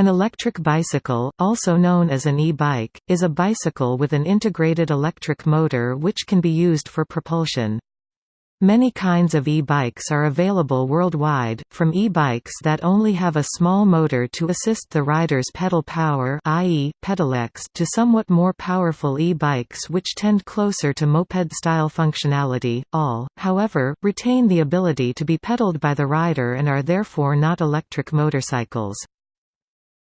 An electric bicycle, also known as an e-bike, is a bicycle with an integrated electric motor which can be used for propulsion. Many kinds of e-bikes are available worldwide, from e-bikes that only have a small motor to assist the rider's pedal power i.e., pedelecs to somewhat more powerful e-bikes which tend closer to moped-style functionality. All, however, retain the ability to be pedaled by the rider and are therefore not electric motorcycles.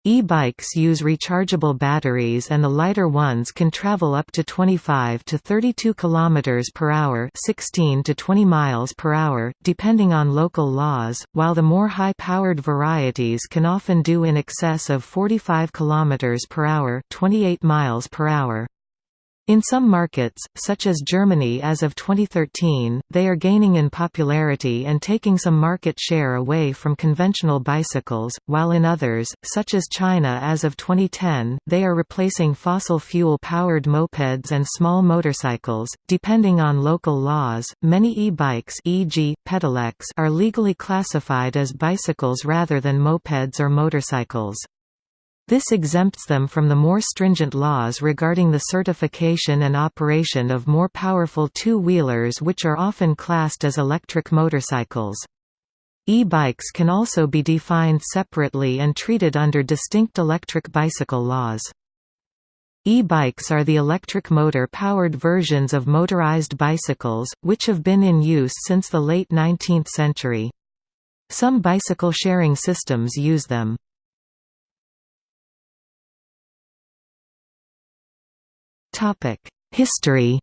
E-bikes use rechargeable batteries and the lighter ones can travel up to 25 to 32 km per hour 16 to 20 miles per hour, depending on local laws, while the more high-powered varieties can often do in excess of 45 km per hour 28 miles per hour. In some markets, such as Germany as of 2013, they are gaining in popularity and taking some market share away from conventional bicycles, while in others, such as China as of 2010, they are replacing fossil fuel powered mopeds and small motorcycles. Depending on local laws, many e-bikes e.g., pedelecs are legally classified as bicycles rather than mopeds or motorcycles. This exempts them from the more stringent laws regarding the certification and operation of more powerful two-wheelers which are often classed as electric motorcycles. E-bikes can also be defined separately and treated under distinct electric bicycle laws. E-bikes are the electric motor-powered versions of motorized bicycles, which have been in use since the late 19th century. Some bicycle sharing systems use them. History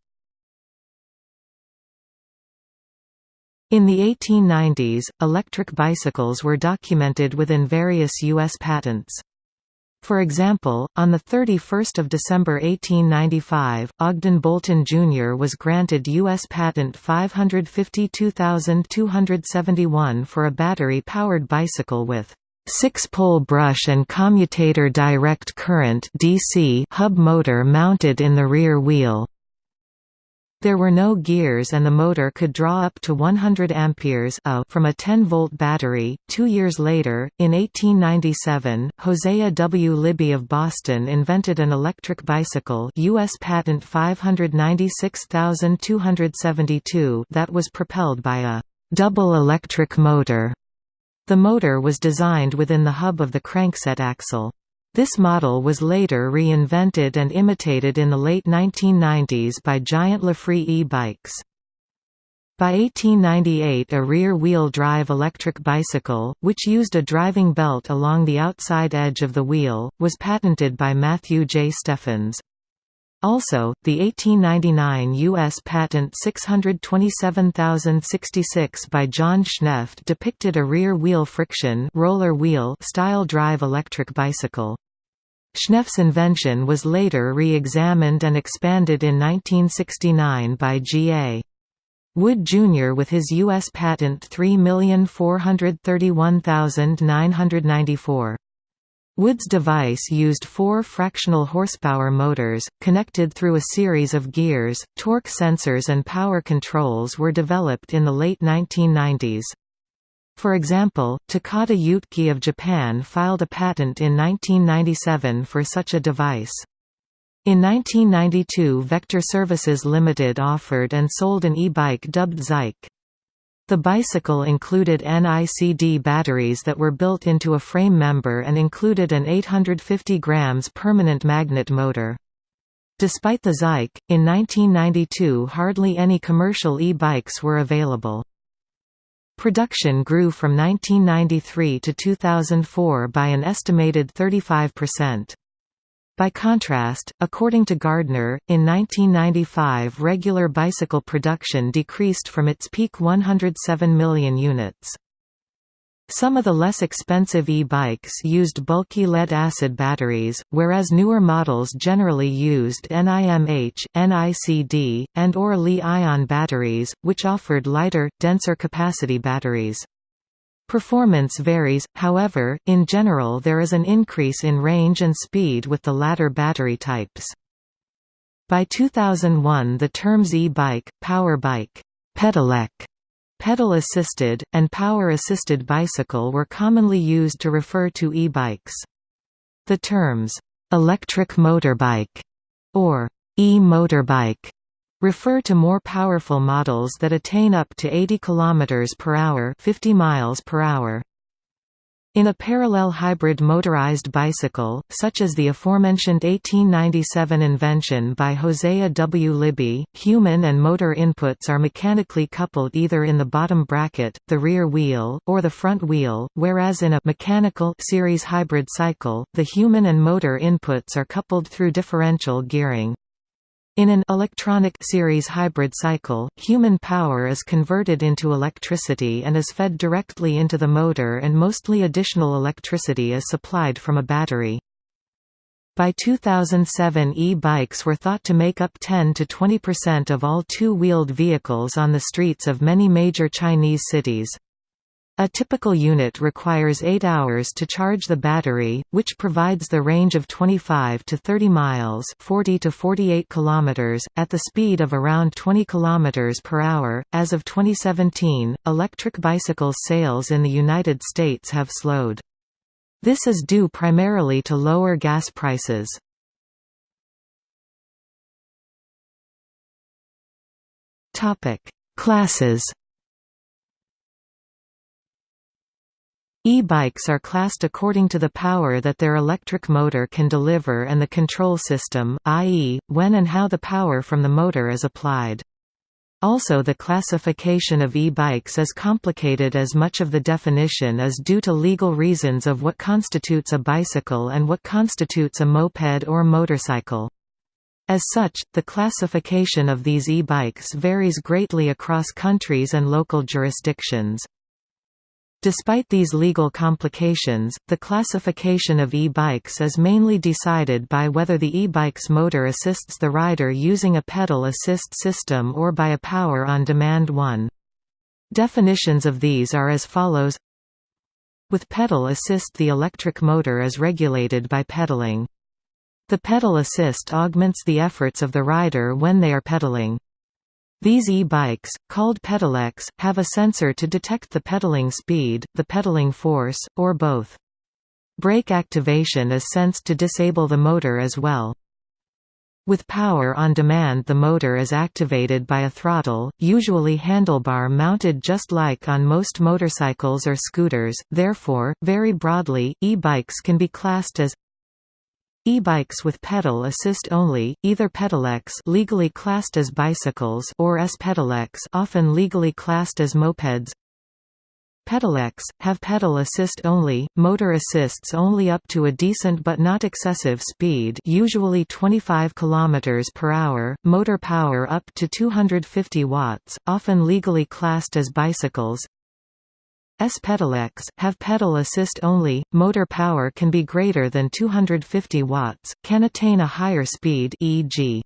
In the 1890s, electric bicycles were documented within various U.S. patents. For example, on 31 December 1895, Ogden Bolton Jr. was granted U.S. Patent 552271 for a battery-powered bicycle with Six-pole brush and commutator direct current DC hub motor mounted in the rear wheel. There were no gears and the motor could draw up to 100 amperes a from a 10-volt battery. Two years later, in 1897, Hosea W. Libby of Boston invented an electric bicycle U.S. patent 596272 that was propelled by a double electric motor. The motor was designed within the hub of the crankset axle. This model was later reinvented and imitated in the late 1990s by Giant Lafree e-bikes. By 1898 a rear-wheel drive electric bicycle, which used a driving belt along the outside edge of the wheel, was patented by Matthew J. Steffens. Also, the 1899 U.S. Patent 627066 by John Schnepf depicted a rear-wheel friction roller wheel style drive electric bicycle. Schnepf's invention was later re-examined and expanded in 1969 by G.A. Wood Jr. with his U.S. Patent 3431994. Wood's device used four fractional horsepower motors, connected through a series of gears. Torque sensors and power controls were developed in the late 1990s. For example, Takata Yutki of Japan filed a patent in 1997 for such a device. In 1992 Vector Services Limited offered and sold an e-bike dubbed Zike. The bicycle included NICD batteries that were built into a frame member and included an 850 grams permanent magnet motor. Despite the Zike, in 1992 hardly any commercial e-bikes were available. Production grew from 1993 to 2004 by an estimated 35%. By contrast, according to Gardner, in 1995 regular bicycle production decreased from its peak 107 million units. Some of the less expensive e-bikes used bulky lead-acid batteries, whereas newer models generally used NIMH, NICD, and or Li-ion batteries, which offered lighter, denser capacity batteries. Performance varies, however, in general there is an increase in range and speed with the latter battery types. By 2001 the terms e-bike, power bike, pedelec, pedal-assisted, and power-assisted bicycle were commonly used to refer to e-bikes. The terms, "'electric motorbike' or "'e-motorbike' refer to more powerful models that attain up to 80 km per hour 50 miles per hour. In a parallel hybrid motorized bicycle, such as the aforementioned 1897 invention by Hosea W. Libby, human and motor inputs are mechanically coupled either in the bottom bracket, the rear wheel, or the front wheel, whereas in a mechanical series hybrid cycle, the human and motor inputs are coupled through differential gearing. In an electronic series hybrid cycle, human power is converted into electricity and is fed directly into the motor and mostly additional electricity is supplied from a battery. By 2007 e-bikes were thought to make up 10 to 20% of all two-wheeled vehicles on the streets of many major Chinese cities. A typical unit requires 8 hours to charge the battery, which provides the range of 25 to 30 miles 40 to 48 kilometers, at the speed of around 20 kilometers per hour. As of 2017, electric bicycle sales in the United States have slowed. This is due primarily to lower gas prices. Classes E-bikes are classed according to the power that their electric motor can deliver and the control system, i.e., when and how the power from the motor is applied. Also the classification of e-bikes is complicated as much of the definition is due to legal reasons of what constitutes a bicycle and what constitutes a moped or motorcycle. As such, the classification of these e-bikes varies greatly across countries and local jurisdictions. Despite these legal complications, the classification of e-bikes is mainly decided by whether the e-bike's motor assists the rider using a pedal assist system or by a power-on-demand one. Definitions of these are as follows With pedal assist the electric motor is regulated by pedaling. The pedal assist augments the efforts of the rider when they are pedaling. These e-bikes, called pedelecs, have a sensor to detect the pedaling speed, the pedaling force, or both. Brake activation is sensed to disable the motor as well. With power on demand the motor is activated by a throttle, usually handlebar mounted just like on most motorcycles or scooters, therefore, very broadly, e-bikes can be classed as E-bikes with pedal assist only, either pedelecs legally classed as bicycles or S-pedelecs often legally classed as mopeds. Pedelecs have pedal assist only, motor assists only up to a decent but not excessive speed, usually 25 km per hour, motor power up to 250 watts, often legally classed as bicycles. S-pedelecs, have pedal assist only, motor power can be greater than 250 watts, can attain a higher speed e.g.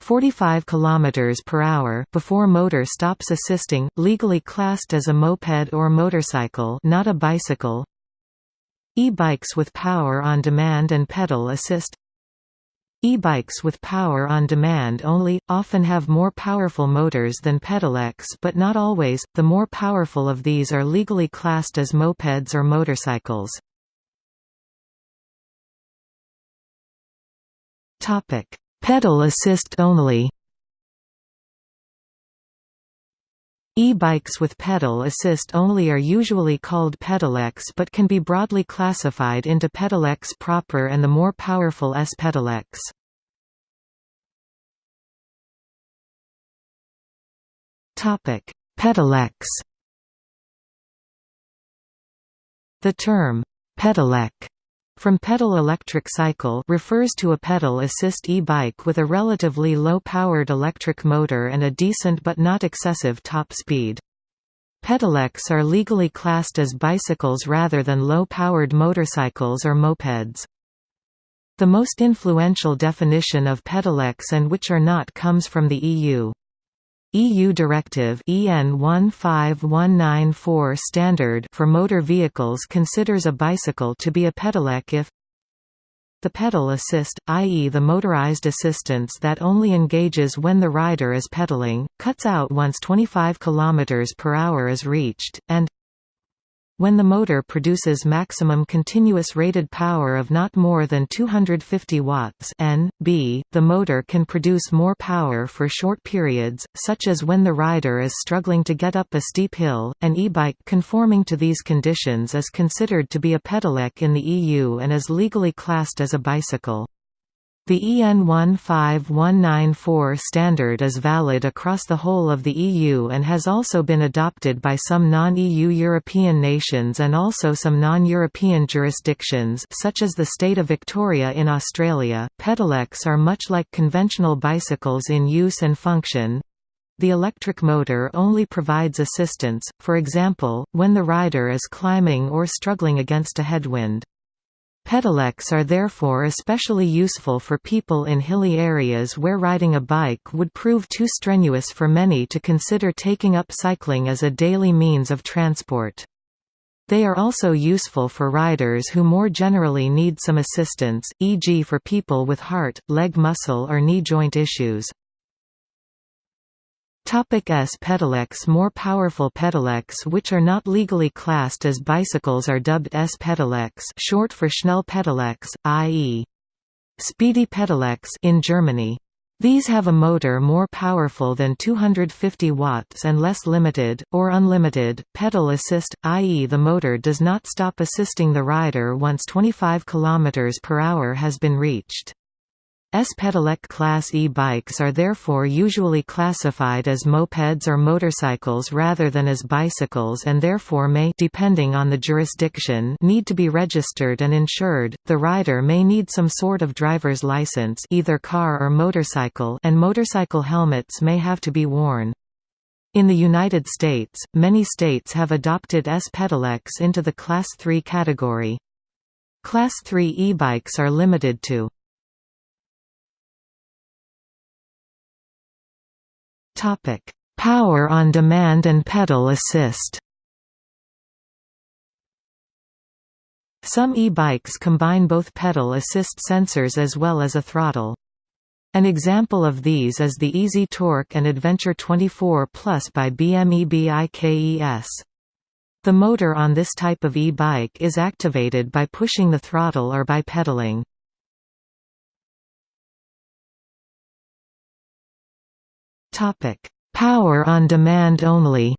45 km per hour before motor stops assisting, legally classed as a moped or motorcycle not a bicycle. E-bikes with power on demand and pedal assist E-bikes with power on demand only, often have more powerful motors than pedelecs but not always, the more powerful of these are legally classed as mopeds or motorcycles. Pedal assist only E-bikes with pedal assist only are usually called pedelecs but can be broadly classified into pedelecs proper and the more powerful S-pedelecs. Pedelecs The term, pedelec from pedal electric cycle refers to a pedal assist e-bike with a relatively low-powered electric motor and a decent but not excessive top speed. Pedelecs are legally classed as bicycles rather than low-powered motorcycles or mopeds. The most influential definition of pedelecs and which are not comes from the EU. EU Directive EN 15194 standard for motor vehicles considers a bicycle to be a pedelec if the pedal assist, i.e. the motorized assistance that only engages when the rider is pedaling, cuts out once 25 km per hour is reached, and When the motor produces maximum continuous rated power of not more than 250 watts N, B, the motor can produce more power for short periods, such as when the rider is struggling to get up a steep hill. An e-bike conforming to these conditions is considered to be a pedelec in the EU and is legally classed as a bicycle. The EN 15194 standard is valid across the whole of the EU and has also been adopted by some non-EU European nations and also some non-European jurisdictions such as the state of Victoria in Australia. Pedelecs are much like conventional bicycles in use and function. The electric motor only provides assistance, for example, when the rider is climbing or struggling against a headwind. Pedelecs are therefore especially useful for people in hilly areas where riding a bike would prove too strenuous for many to consider taking up cycling as a daily means of transport. They are also useful for riders who more generally need some assistance, e.g. for people with heart, leg muscle or knee joint issues. Topic S pedelecs More powerful pedelecs which are not legally classed as bicycles are dubbed S pedelecs short for Schnell pedelecs, i.e. speedy pedelecs in Germany. These have a motor more powerful than 250 watts and less limited, or unlimited, pedal assist, i.e. the motor does not stop assisting the rider once 25 km per hour has been reached. S-pedelec class e-bikes are therefore usually classified as mopeds or motorcycles rather than as bicycles and therefore may depending on the jurisdiction need to be registered and insured. The rider may need some sort of driver's license, either car or motorcycle, and motorcycle helmets may have to be worn. In the United States, many states have adopted S-pedelecs into the Class 3 category. Class 3 e-bikes are limited to Topic: Power on demand and pedal assist. Some e-bikes combine both pedal assist sensors as well as a throttle. An example of these is the Easy Torque and Adventure 24 Plus by BME-BIKES. The motor on this type of e-bike is activated by pushing the throttle or by pedaling. Topic: Power on demand only.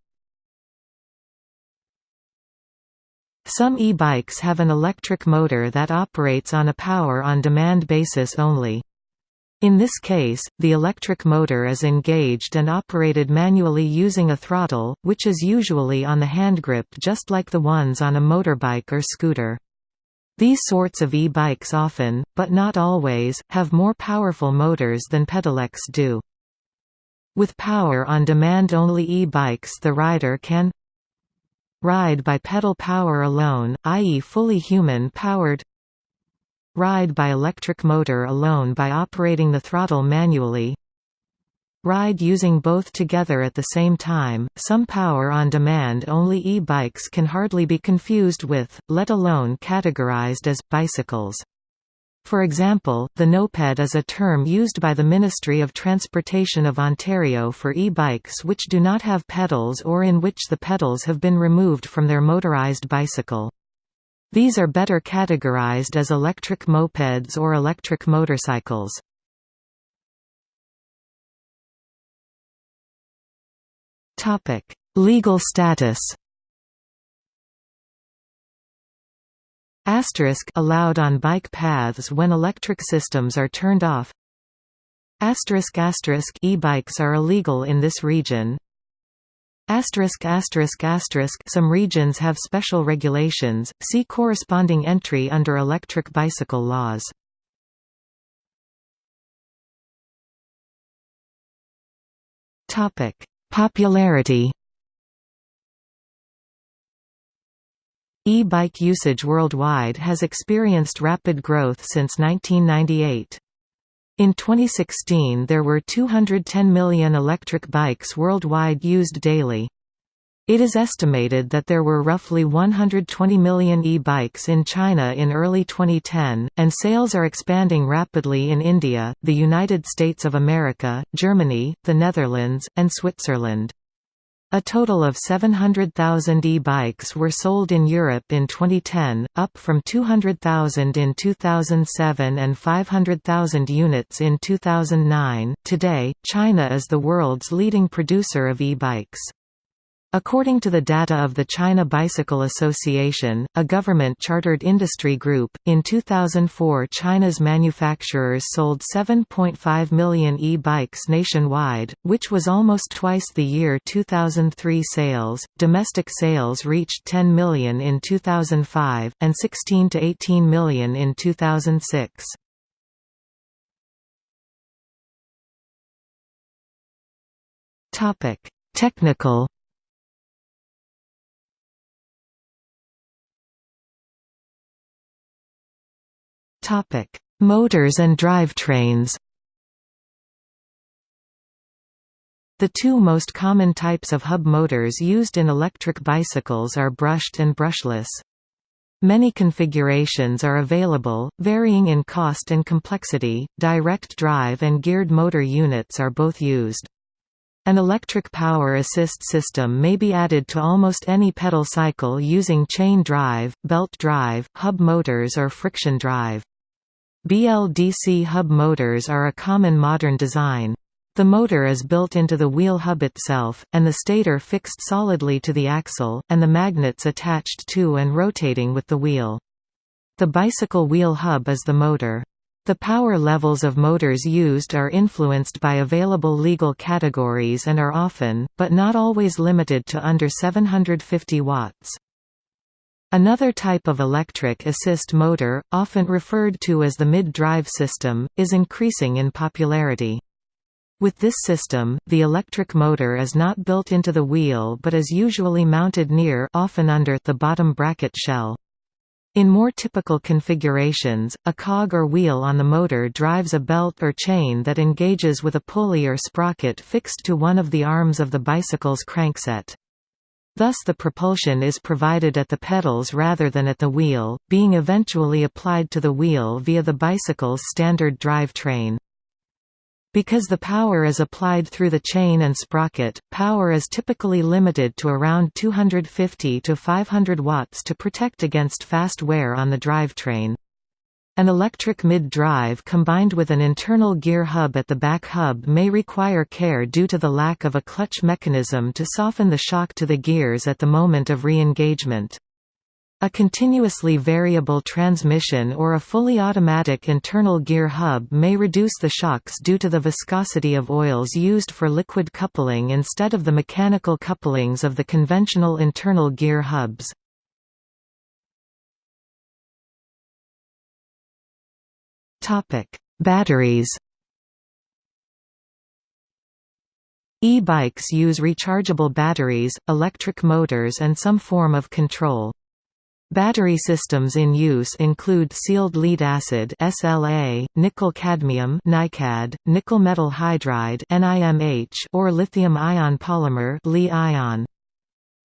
Some e-bikes have an electric motor that operates on a power-on-demand basis only. In this case, the electric motor is engaged and operated manually using a throttle, which is usually on the handgrip just like the ones on a motorbike or scooter. These sorts of e-bikes often, but not always, have more powerful motors than pedelecs do. With power-on-demand only e-bikes the rider can ride by pedal power alone, i.e. fully human-powered ride by electric motor alone by operating the throttle manually ride using both together at the same time. Some power on demand only e bikes can hardly be confused with, let alone categorized as, bicycles. For example, the noped is a term used by the Ministry of Transportation of Ontario for e-bikes which do not have pedals or in which the pedals have been removed from their motorized bicycle. These are better categorized as electric mopeds or electric motorcycles. Legal status Asterisk allowed on bike paths when electric systems are turned off. Asterisk asterisk e-bikes are illegal in this region. Asterisk asterisk asterisk some regions have special regulations. See corresponding entry under electric bicycle laws. Topic: Popularity E-bike usage worldwide has experienced rapid growth since 1998. In 2016 there were 210 million electric bikes worldwide used daily. It is estimated that there were roughly 120 million e-bikes in China in early 2010, and sales are expanding rapidly in India, the United States of America, Germany, the Netherlands, and Switzerland. A total of 700,000 e-bikes were sold in Europe in 2010, up from 200,000 in 2007 and 500,000 units in 2009. Today, China is the world's leading producer of e-bikes. According to the data of the China Bicycle Association, a government-chartered industry group, in 2004 China's manufacturers sold 7.5 million e-bikes nationwide, which was almost twice the year 2003 sales. Domestic sales reached 10 million in 2005 and 16 to 18 million in 2006. Topic: Technical Topic: Motors and drivetrains. The two most common types of hub motors used in electric bicycles are brushed and brushless. Many configurations are available, varying in cost and complexity. Direct drive and geared motor units are both used. An electric power assist system may be added to almost any pedal cycle using chain drive, belt drive, hub motors or friction drive. BLDC hub motors are a common modern design. The motor is built into the wheel hub itself, and the stator fixed solidly to the axle, and the magnets attached to and rotating with the wheel. The bicycle wheel hub is the motor. The power levels of motors used are influenced by available legal categories and are often, but not always limited to under 750 watts. Another type of electric assist motor, often referred to as the mid-drive system, is increasing in popularity. With this system, the electric motor is not built into the wheel but is usually mounted near often under the bottom bracket shell. In more typical configurations, a cog or wheel on the motor drives a belt or chain that engages with a pulley or sprocket fixed to one of the arms of the bicycle's crankset. Thus the propulsion is provided at the pedals rather than at the wheel, being eventually applied to the wheel via the bicycle's standard drivetrain. Because the power is applied through the chain and sprocket, power is typically limited to around 250 to 500 watts to protect against fast wear on the drivetrain. An electric mid-drive combined with an internal gear hub at the back hub may require care due to the lack of a clutch mechanism to soften the shock to the gears at the moment of re-engagement. A continuously variable transmission or a fully automatic internal gear hub may reduce the shocks due to the viscosity of oils used for liquid coupling instead of the mechanical couplings of the conventional internal gear hubs. Topic: Batteries. E-bikes use rechargeable batteries, electric motors and some form of control. Battery systems in use include sealed lead acid (SLA), nickel cadmium (NiCad), nickel metal hydride (NiMH), or lithium ion polymer (Li-ion).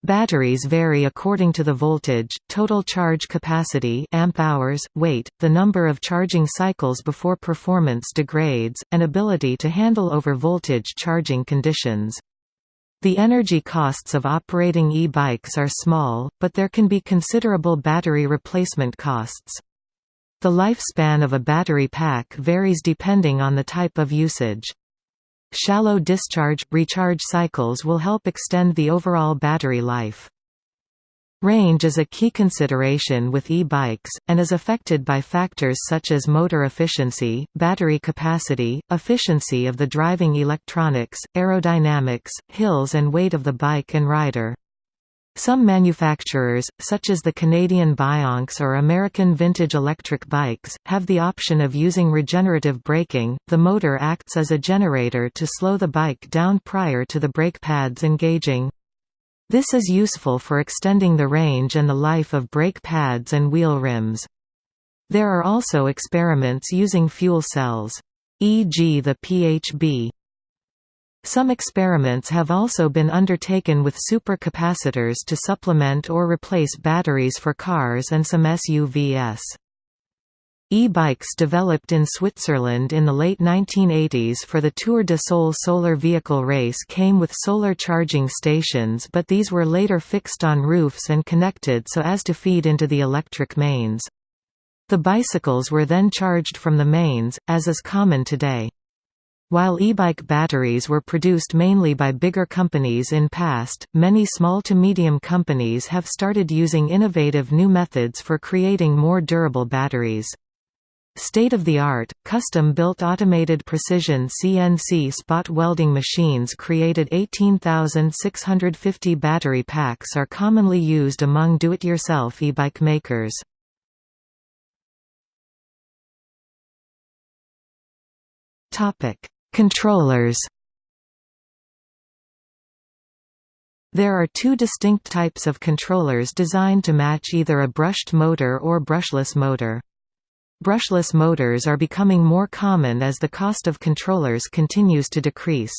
Batteries vary according to the voltage, total charge capacity amp hours, weight, the number of charging cycles before performance degrades, and ability to handle over voltage charging conditions. The energy costs of operating e-bikes are small, but there can be considerable battery replacement costs. The lifespan of a battery pack varies depending on the type of usage. Shallow discharge – recharge cycles will help extend the overall battery life. Range is a key consideration with e-bikes, and is affected by factors such as motor efficiency, battery capacity, efficiency of the driving electronics, aerodynamics, hills and weight of the bike and rider. Some manufacturers, such as the Canadian Bionx or American Vintage Electric Bikes, have the option of using regenerative braking. The motor acts as a generator to slow the bike down prior to the brake pads engaging. This is useful for extending the range and the life of brake pads and wheel rims. There are also experiments using fuel cells. E.g. the PHB some experiments have also been undertaken with supercapacitors to supplement or replace batteries for cars and some SUVs. E-bikes developed in Switzerland in the late 1980s for the Tour de Sol solar vehicle race came with solar charging stations but these were later fixed on roofs and connected so as to feed into the electric mains. The bicycles were then charged from the mains, as is common today. While e-bike batteries were produced mainly by bigger companies in past, many small to medium companies have started using innovative new methods for creating more durable batteries. State-of-the-art, custom-built automated precision CNC spot welding machines created 18,650 battery packs are commonly used among do-it-yourself e-bike makers. Controllers There are two distinct types of controllers designed to match either a brushed motor or brushless motor. Brushless motors are becoming more common as the cost of controllers continues to decrease.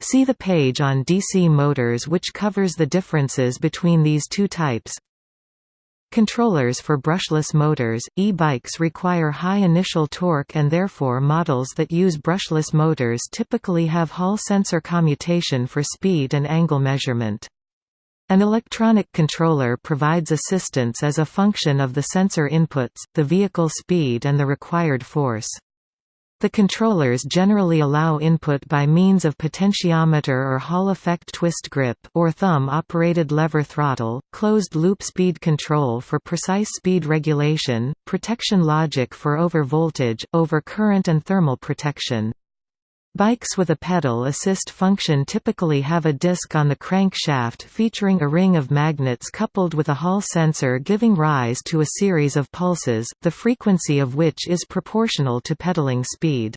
See the page on DC motors which covers the differences between these two types. Controllers for brushless motors, e-bikes require high initial torque and therefore models that use brushless motors typically have Hall sensor commutation for speed and angle measurement. An electronic controller provides assistance as a function of the sensor inputs, the vehicle speed and the required force. The controllers generally allow input by means of potentiometer or Hall effect twist grip or thumb-operated lever throttle, closed-loop speed control for precise speed regulation, protection logic for over voltage, over current and thermal protection. Bikes with a pedal assist function typically have a disc on the crankshaft featuring a ring of magnets coupled with a Hall sensor giving rise to a series of pulses, the frequency of which is proportional to pedaling speed.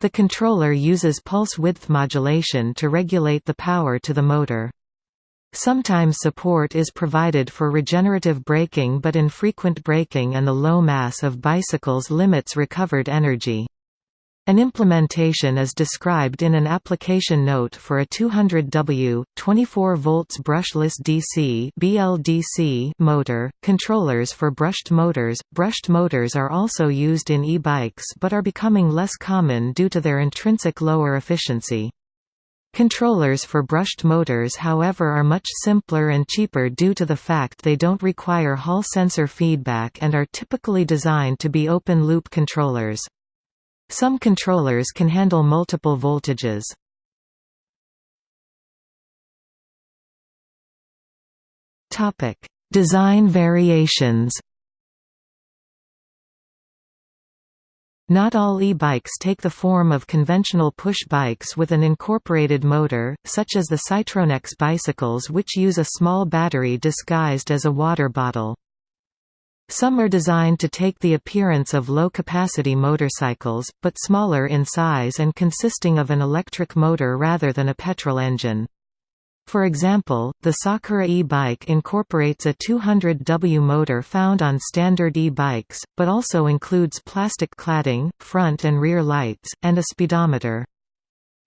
The controller uses pulse width modulation to regulate the power to the motor. Sometimes support is provided for regenerative braking but infrequent braking and the low mass of bicycles limits recovered energy. An implementation is described in an application note for a 200W, 24 volts brushless DC (BLDC) motor. Controllers for brushed motors. Brushed motors are also used in e-bikes but are becoming less common due to their intrinsic lower efficiency. Controllers for brushed motors however are much simpler and cheaper due to the fact they don't require Hall sensor feedback and are typically designed to be open-loop controllers. Some controllers can handle multiple voltages. Design variations. Not all e-bikes take the form of conventional push bikes with an incorporated motor, such as the Cytronex bicycles which use a small battery disguised as a water bottle. Some are designed to take the appearance of low-capacity motorcycles, but smaller in size and consisting of an electric motor rather than a petrol engine. For example, the Sakura e-bike incorporates a 200W motor found on standard e-bikes, but also includes plastic cladding, front and rear lights, and a speedometer.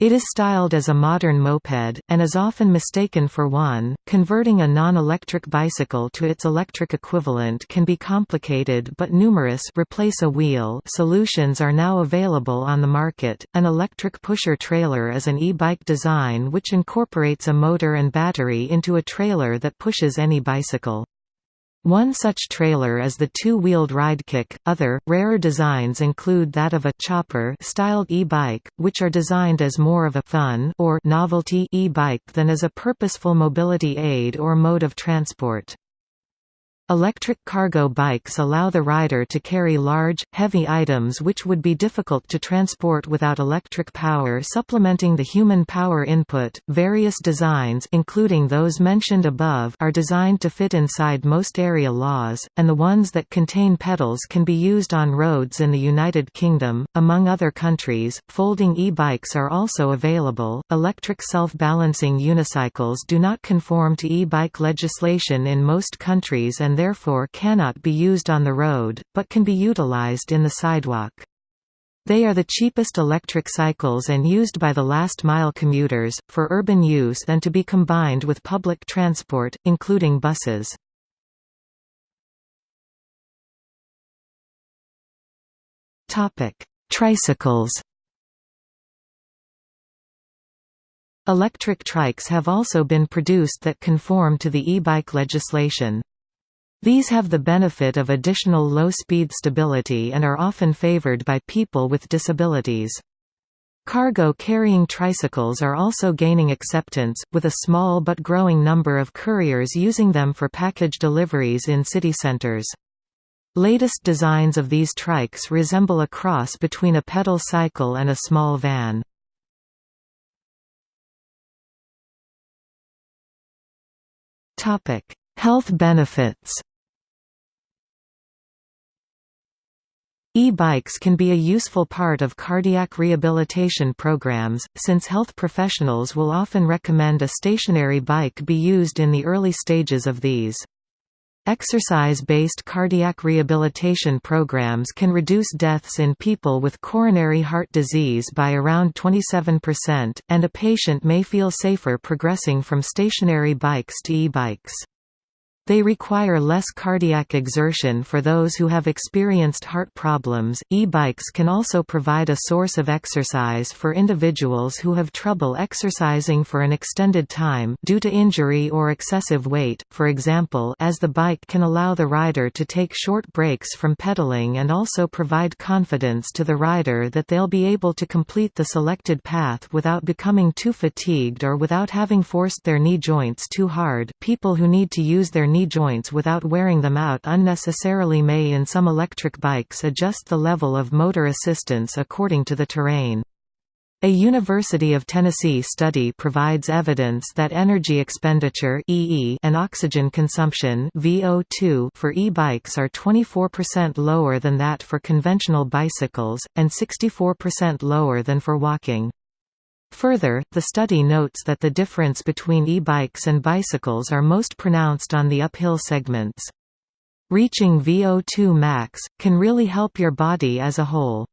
It is styled as a modern moped, and is often mistaken for one. Converting a non-electric bicycle to its electric equivalent can be complicated but numerous replace a wheel solutions are now available on the market. An electric pusher trailer is an e-bike design which incorporates a motor and battery into a trailer that pushes any bicycle. One such trailer is the two-wheeled Ridekick. Other, rarer designs include that of a chopper styled e-bike, which are designed as more of a fun or novelty e-bike than as a purposeful mobility aid or mode of transport. Electric cargo bikes allow the rider to carry large, heavy items which would be difficult to transport without electric power supplementing the human power input. Various designs including those mentioned above are designed to fit inside most area laws, and the ones that contain pedals can be used on roads in the United Kingdom. Among other countries, folding e-bikes are also available. Electric self-balancing unicycles do not conform to e-bike legislation in most countries and therefore cannot be used on the road, but can be utilized in the sidewalk. They are the cheapest electric cycles and used by the last-mile commuters, for urban use and to be combined with public transport, including buses. Tricycles Electric trikes have also been produced that conform to the e-bike legislation. These have the benefit of additional low-speed stability and are often favored by people with disabilities. Cargo-carrying tricycles are also gaining acceptance, with a small but growing number of couriers using them for package deliveries in city centers. Latest designs of these trikes resemble a cross between a pedal cycle and a small van. Health benefits E-bikes can be a useful part of cardiac rehabilitation programs, since health professionals will often recommend a stationary bike be used in the early stages of these. Exercise-based cardiac rehabilitation programs can reduce deaths in people with coronary heart disease by around 27%, and a patient may feel safer progressing from stationary bikes to e-bikes. They require less cardiac exertion for those who have experienced heart problems. E bikes can also provide a source of exercise for individuals who have trouble exercising for an extended time due to injury or excessive weight, for example, as the bike can allow the rider to take short breaks from pedaling and also provide confidence to the rider that they'll be able to complete the selected path without becoming too fatigued or without having forced their knee joints too hard. People who need to use their knee joints without wearing them out unnecessarily may in some electric bikes adjust the level of motor assistance according to the terrain. A University of Tennessee study provides evidence that energy expenditure EE and oxygen consumption (VO2) for e-bikes are 24% lower than that for conventional bicycles and 64% lower than for walking. Further, the study notes that the difference between e-bikes and bicycles are most pronounced on the uphill segments. Reaching VO2 max, can really help your body as a whole.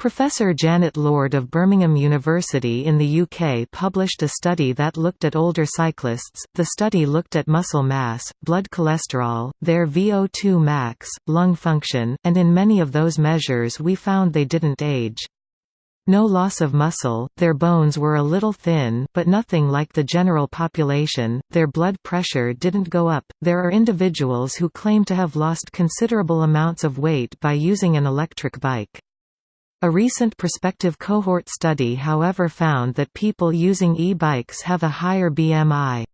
Professor Janet Lord of Birmingham University in the UK published a study that looked at older cyclists. The study looked at muscle mass, blood cholesterol, their VO2 max, lung function, and in many of those measures we found they didn't age. No loss of muscle, their bones were a little thin but nothing like the general population, their blood pressure didn't go up. There are individuals who claim to have lost considerable amounts of weight by using an electric bike. A recent prospective cohort study however found that people using e-bikes have a higher BMI.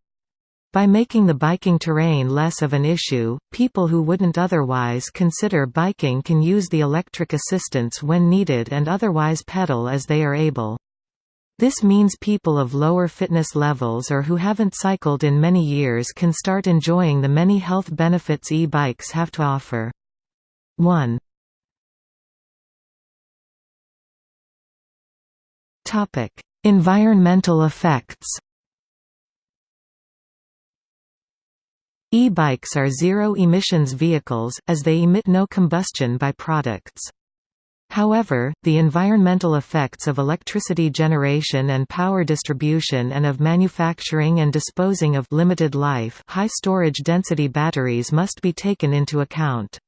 By making the biking terrain less of an issue, people who wouldn't otherwise consider biking can use the electric assistance when needed and otherwise pedal as they are able. This means people of lower fitness levels or who haven't cycled in many years can start enjoying the many health benefits e-bikes have to offer. 1. Environmental effects E-bikes are zero-emissions vehicles, as they emit no combustion by-products. However, the environmental effects of electricity generation and power distribution and of manufacturing and disposing of limited life high storage density batteries must be taken into account.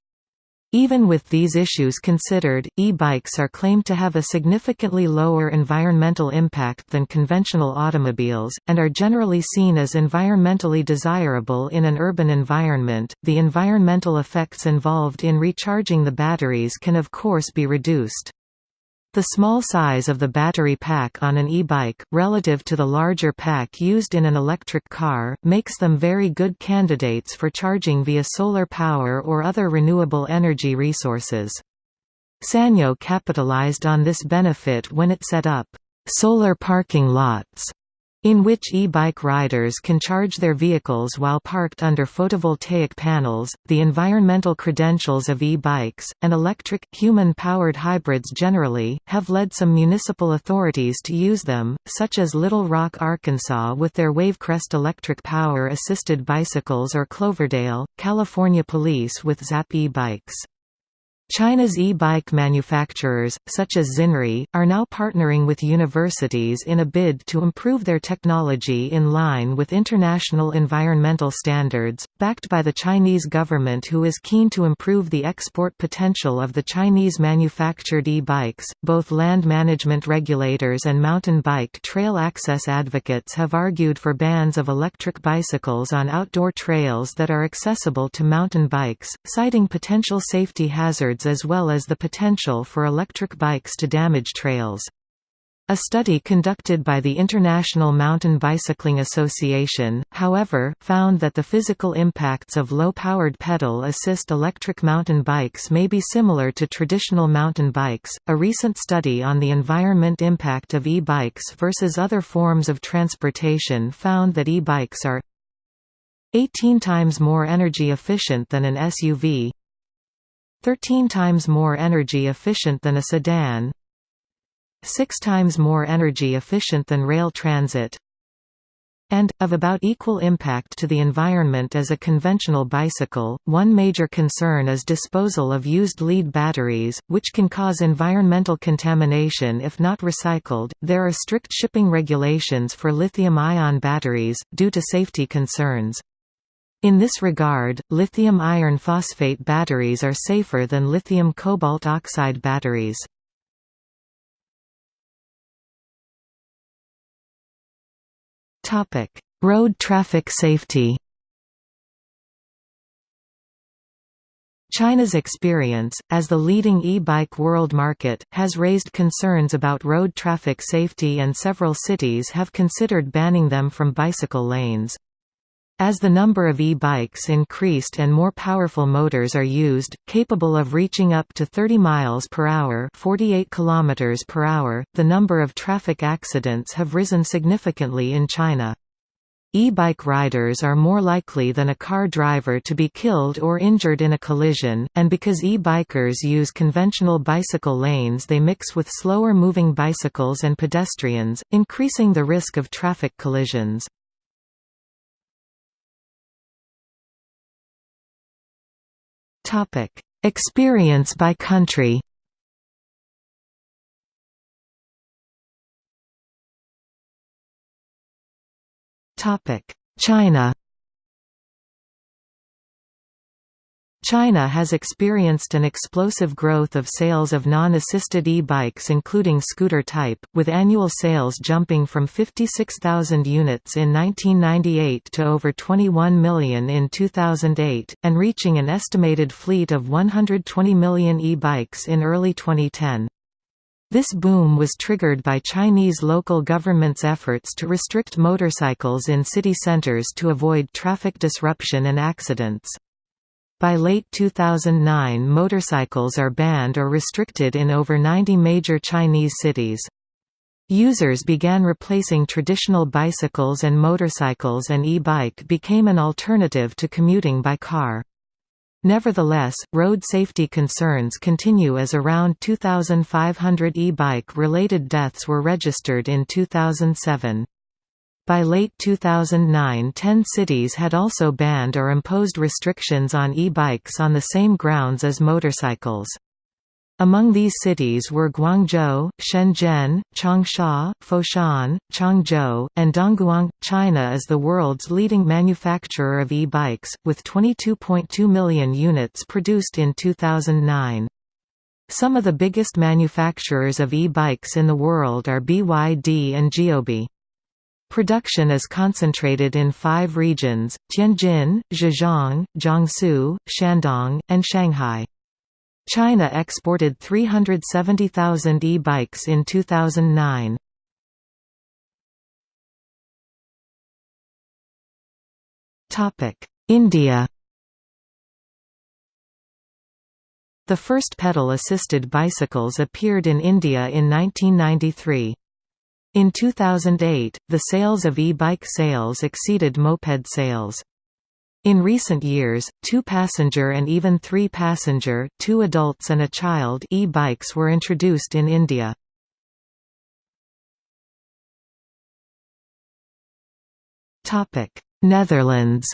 Even with these issues considered, e-bikes are claimed to have a significantly lower environmental impact than conventional automobiles, and are generally seen as environmentally desirable in an urban environment. The environmental effects involved in recharging the batteries can of course be reduced. The small size of the battery pack on an e-bike, relative to the larger pack used in an electric car, makes them very good candidates for charging via solar power or other renewable energy resources. Sanyo capitalized on this benefit when it set up solar parking lots in which e-bike riders can charge their vehicles while parked under photovoltaic panels. The environmental credentials of e-bikes and electric human-powered hybrids generally have led some municipal authorities to use them, such as Little Rock, Arkansas with their Wavecrest electric power assisted bicycles or Cloverdale, California Police with Zap e-bikes. China's e-bike manufacturers, such as Xinri, are now partnering with universities in a bid to improve their technology in line with international environmental standards, backed by the Chinese government who is keen to improve the export potential of the Chinese manufactured e-bikes. Both land management regulators and mountain bike trail access advocates have argued for bans of electric bicycles on outdoor trails that are accessible to mountain bikes, citing potential safety hazards as well as the potential for electric bikes to damage trails. A study conducted by the International Mountain Bicycling Association, however, found that the physical impacts of low-powered pedal assist electric mountain bikes may be similar to traditional mountain bikes. A recent study on the environment impact of e-bikes versus other forms of transportation found that e-bikes are 18 times more energy efficient than an SUV, 13 times more energy efficient than a sedan 6 times more energy efficient than rail transit and, of about equal impact to the environment as a conventional bicycle. One major concern is disposal of used lead batteries, which can cause environmental contamination if not recycled. There are strict shipping regulations for lithium ion batteries, due to safety concerns. In this regard, lithium iron phosphate batteries are safer than lithium cobalt oxide batteries. Road traffic safety China's experience, as the leading e-bike world market, has raised concerns about road traffic safety and several cities have considered banning them from bicycle lanes. As the number of e-bikes increased and more powerful motors are used, capable of reaching up to 30 miles per hour, 48 kilometers per hour, the number of traffic accidents have risen significantly in China. E-bike riders are more likely than a car driver to be killed or injured in a collision, and because e-bikers use conventional bicycle lanes they mix with slower moving bicycles and pedestrians, increasing the risk of traffic collisions. Topic: Experience by country. Topic: China. China has experienced an explosive growth of sales of non-assisted e-bikes including scooter type, with annual sales jumping from 56,000 units in 1998 to over 21 million in 2008, and reaching an estimated fleet of 120 million e-bikes in early 2010. This boom was triggered by Chinese local government's efforts to restrict motorcycles in city centers to avoid traffic disruption and accidents. By late 2009 motorcycles are banned or restricted in over 90 major Chinese cities. Users began replacing traditional bicycles and motorcycles and e-bike became an alternative to commuting by car. Nevertheless, road safety concerns continue as around 2,500 e-bike related deaths were registered in 2007. By late 2009 ten cities had also banned or imposed restrictions on e-bikes on the same grounds as motorcycles. Among these cities were Guangzhou, Shenzhen, Changsha, Foshan, Changzhou, and Dongguan. China is the world's leading manufacturer of e-bikes, with 22.2 million units produced in 2009. Some of the biggest manufacturers of e-bikes in the world are BYD and Geely. Production is concentrated in five regions, Tianjin, Zhejiang, Jiangsu, Shandong, and Shanghai. China exported 370,000 e-bikes in 2009. India The first pedal-assisted bicycles appeared in India in 1993. In 2008, the sales of e-bike sales exceeded moped sales. In recent years, two-passenger and even three-passenger two adults and a child e-bikes were introduced in India. Netherlands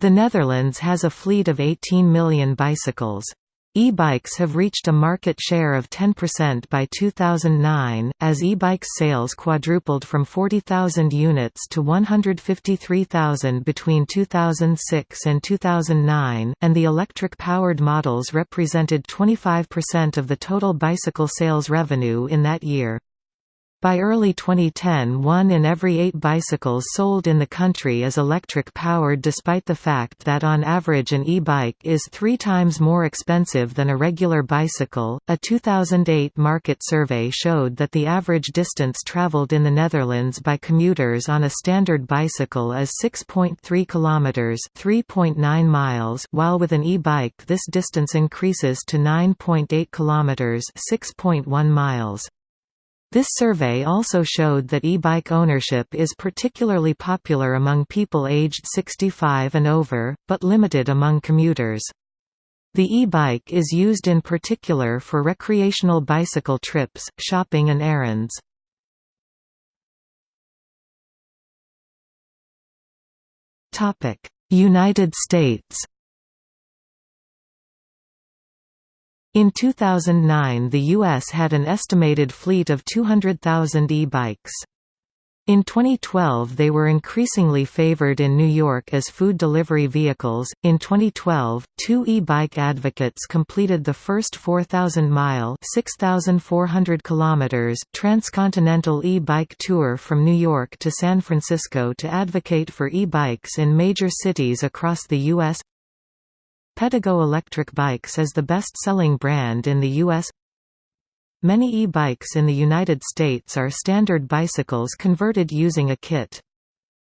The Netherlands has a fleet of 18 million bicycles. E-bikes have reached a market share of 10% by 2009, as e-bikes sales quadrupled from 40,000 units to 153,000 between 2006 and 2009, and the electric-powered models represented 25% of the total bicycle sales revenue in that year. By early 2010 one in every eight bicycles sold in the country is electric-powered despite the fact that on average an e-bike is three times more expensive than a regular bicycle. A 2008 market survey showed that the average distance traveled in the Netherlands by commuters on a standard bicycle is 6.3 kilometers, 3.9 miles, while with an e-bike this distance increases to 9.8 kilometers, 6.1 miles. This survey also showed that e-bike ownership is particularly popular among people aged 65 and over, but limited among commuters. The e-bike is used in particular for recreational bicycle trips, shopping and errands. United States In 2009 the U.S. had an estimated fleet of 200,000 e-bikes. In 2012 they were increasingly favored in New York as food delivery vehicles. In 2012, two e-bike advocates completed the first 4,000-mile (6,400 kilometers) transcontinental e-bike tour from New York to San Francisco to advocate for e-bikes in major cities across the U.S. Pedego Electric Bikes is the best-selling brand in the U.S. Many e-bikes in the United States are standard bicycles converted using a kit.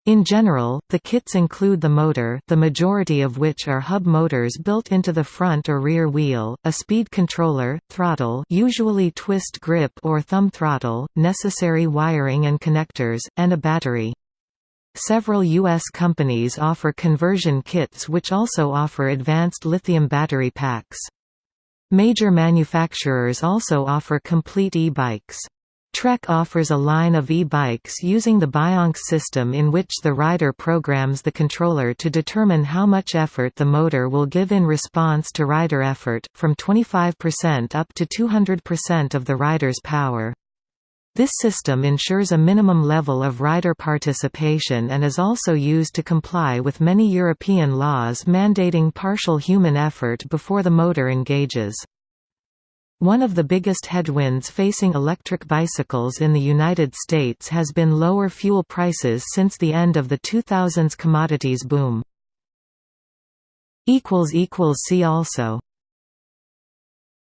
In general, the kits include the motor the majority of which are hub motors built into the front or rear wheel, a speed controller, throttle usually twist grip or thumb throttle, necessary wiring and connectors, and a battery. Several U.S. companies offer conversion kits which also offer advanced lithium battery packs. Major manufacturers also offer complete e-bikes. Trek offers a line of e-bikes using the Bionx system in which the rider programs the controller to determine how much effort the motor will give in response to rider effort, from 25% up to 200% of the rider's power. This system ensures a minimum level of rider participation and is also used to comply with many European laws mandating partial human effort before the motor engages. One of the biggest headwinds facing electric bicycles in the United States has been lower fuel prices since the end of the 2000s commodities boom. See also